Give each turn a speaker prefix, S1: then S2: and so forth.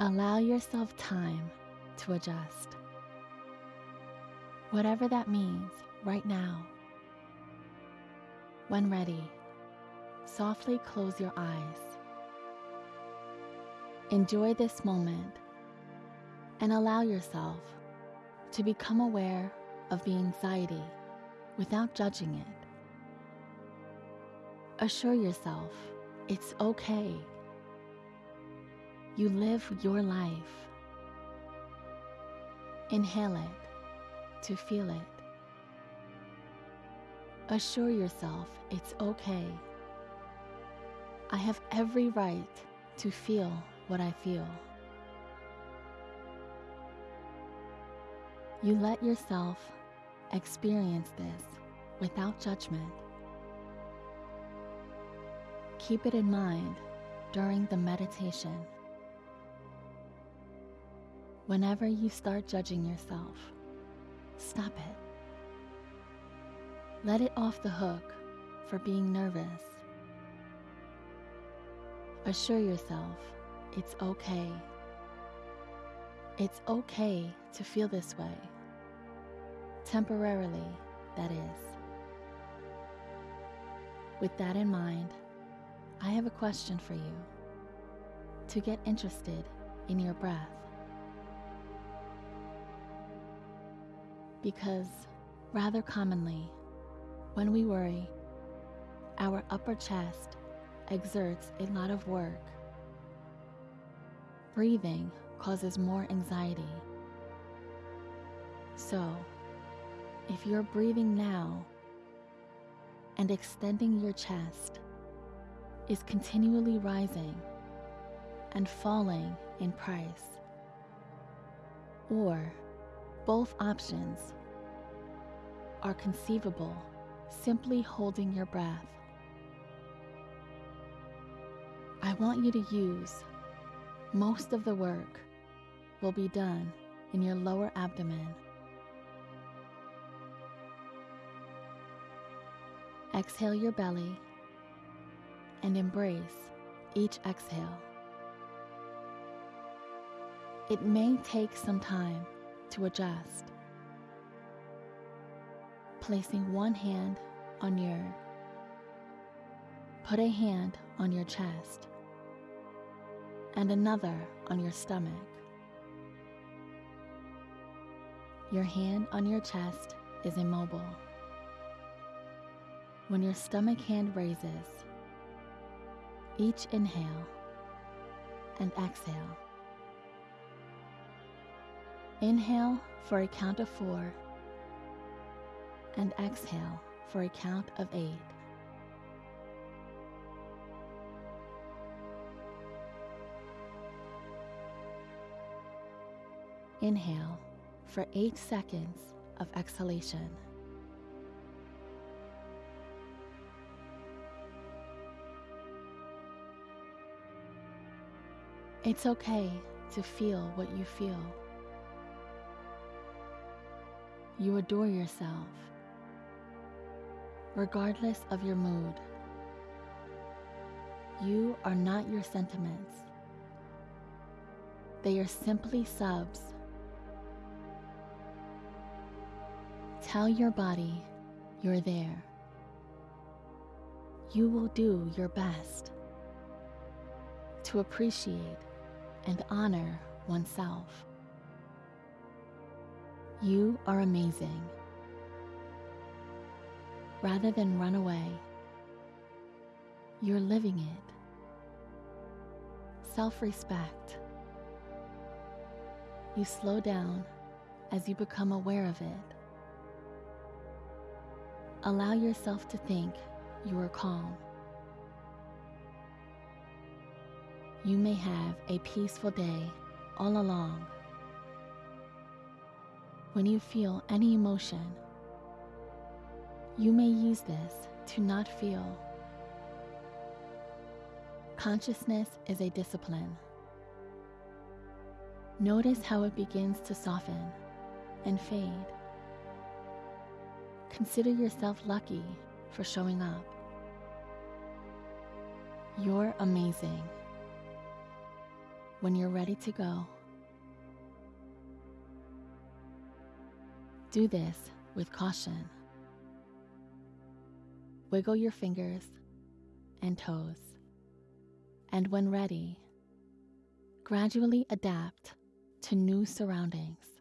S1: Allow yourself time to adjust. Whatever that means right now. When ready, softly close your eyes. Enjoy this moment and allow yourself to become aware of the anxiety without judging it. Assure yourself it's okay. You live your life. Inhale it to feel it. Assure yourself it's okay. I have every right to feel what I feel. You let yourself experience this without judgment. Keep it in mind during the meditation. Whenever you start judging yourself, stop it. Let it off the hook for being nervous. Assure yourself it's okay. It's okay to feel this way. Temporarily, that is. With that in mind, I have a question for you to get interested in your breath. Because, rather commonly, when we worry, our upper chest exerts a lot of work. Breathing causes more anxiety. So, if you're breathing now and extending your chest is continually rising and falling in price, or both options are conceivable simply holding your breath. I want you to use most of the work will be done in your lower abdomen. Exhale your belly and embrace each exhale. It may take some time to adjust. Placing one hand on your Put a hand on your chest and another on your stomach. Your hand on your chest is immobile. When your stomach hand raises, each inhale and exhale. Inhale for a count of four and exhale for a count of eight. Inhale for eight seconds of exhalation. It's okay to feel what you feel. You adore yourself, regardless of your mood. You are not your sentiments, they are simply subs. Tell your body you're there. You will do your best to appreciate and honor oneself. You are amazing. Rather than run away, you're living it. Self respect. You slow down as you become aware of it. Allow yourself to think you are calm. You may have a peaceful day all along. When you feel any emotion, you may use this to not feel. Consciousness is a discipline. Notice how it begins to soften and fade. Consider yourself lucky for showing up. You're amazing. when you're ready to go. Do this with caution. Wiggle your fingers and toes, and when ready, gradually adapt to new surroundings.